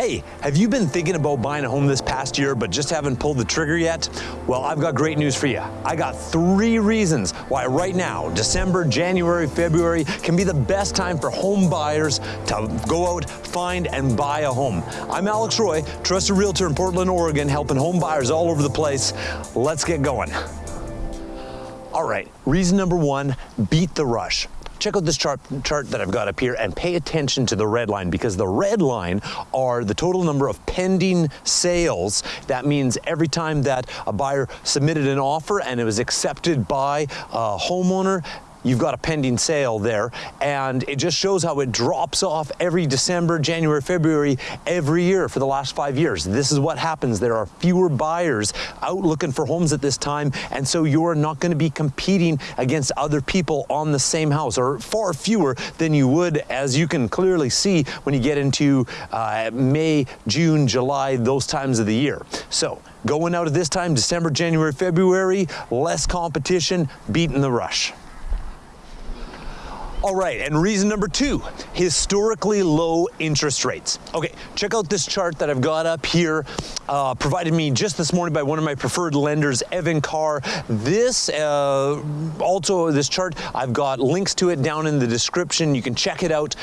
Hey, have you been thinking about buying a home this past year but just haven't pulled the trigger yet? Well, I've got great news for you. I got three reasons why right now, December, January, February can be the best time for home buyers to go out, find, and buy a home. I'm Alex Roy, trusted realtor in Portland, Oregon, helping home buyers all over the place. Let's get going. All right, reason number one, beat the rush check out this chart, chart that I've got up here and pay attention to the red line because the red line are the total number of pending sales. That means every time that a buyer submitted an offer and it was accepted by a homeowner, you've got a pending sale there and it just shows how it drops off every December, January, February, every year for the last five years. This is what happens. There are fewer buyers out looking for homes at this time and so you're not going to be competing against other people on the same house or far fewer than you would as you can clearly see when you get into uh, May, June, July, those times of the year. So going out at this time, December, January, February, less competition, beating the rush. All right, and reason number two, historically low interest rates. Okay, check out this chart that I've got up here, uh, provided me just this morning by one of my preferred lenders, Evan Carr. This, uh, also this chart, I've got links to it down in the description. You can check it out.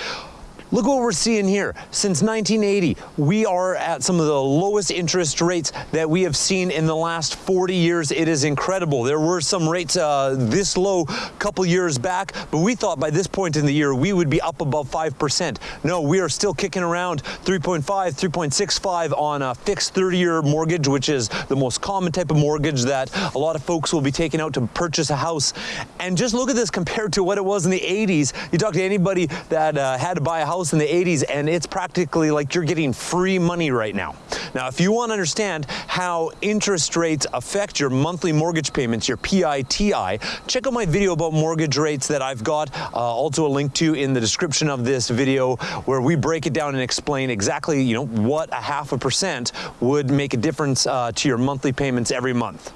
Look what we're seeing here. Since 1980, we are at some of the lowest interest rates that we have seen in the last 40 years. It is incredible. There were some rates uh, this low a couple years back, but we thought by this point in the year we would be up above 5%. No, we are still kicking around 3.5, 3.65 on a fixed 30-year mortgage, which is the most common type of mortgage that a lot of folks will be taking out to purchase a house. And just look at this compared to what it was in the 80s. You talk to anybody that uh, had to buy a house house in the 80s and it's practically like you're getting free money right now. Now, if you want to understand how interest rates affect your monthly mortgage payments, your PITI, check out my video about mortgage rates that I've got uh, also a link to in the description of this video where we break it down and explain exactly, you know, what a half a percent would make a difference uh, to your monthly payments every month.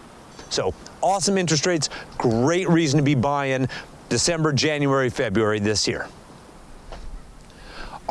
So awesome interest rates, great reason to be buying December, January, February this year.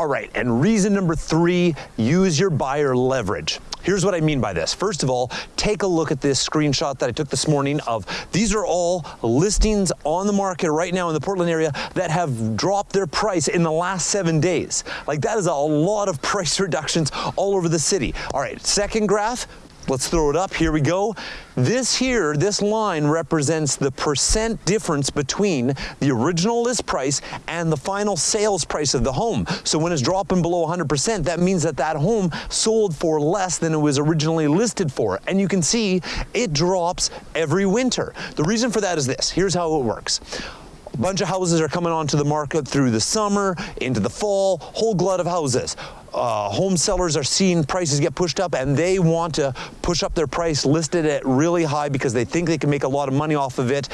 All right, and reason number three, use your buyer leverage. Here's what I mean by this. First of all, take a look at this screenshot that I took this morning of these are all listings on the market right now in the Portland area that have dropped their price in the last seven days. Like that is a lot of price reductions all over the city. All right, second graph, Let's throw it up, here we go. This here, this line represents the percent difference between the original list price and the final sales price of the home. So when it's dropping below 100%, that means that that home sold for less than it was originally listed for. And you can see it drops every winter. The reason for that is this, here's how it works. A bunch of houses are coming onto the market through the summer, into the fall, whole glut of houses. Uh, home sellers are seeing prices get pushed up and they want to push up their price listed at really high because they think they can make a lot of money off of it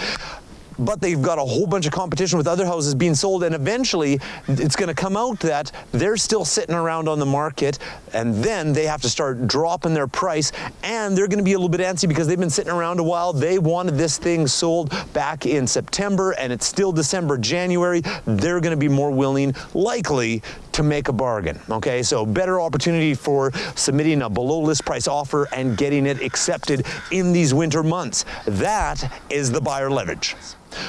but they've got a whole bunch of competition with other houses being sold and eventually it's going to come out that they're still sitting around on the market and then they have to start dropping their price and they're going to be a little bit antsy because they've been sitting around a while. They wanted this thing sold back in September and it's still December, January. They're going to be more willing, likely, to make a bargain. Okay, so better opportunity for submitting a below list price offer and getting it accepted in these winter months. That is the buyer leverage.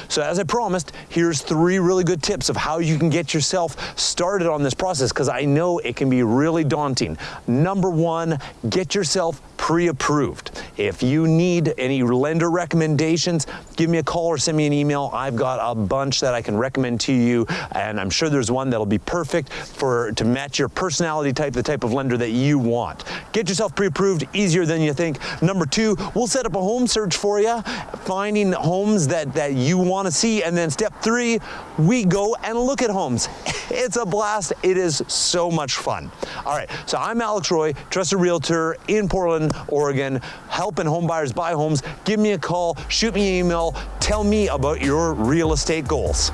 So as I promised, here's three really good tips of how you can get yourself started on this process because I know it can be really daunting. Number one, get yourself pre-approved. If you need any lender recommendations, give me a call or send me an email. I've got a bunch that I can recommend to you, and I'm sure there's one that'll be perfect for to match your personality type, the type of lender that you want. Get yourself pre-approved, easier than you think. Number two, we'll set up a home search for you, finding homes that, that you want to see, and then step three, we go and look at homes. It's a blast. It is so much fun. All right, so I'm Alex Roy, trusted realtor in Portland, Oregon, helping homebuyers buy homes. Give me a call, shoot me an email, tell me about your real estate goals.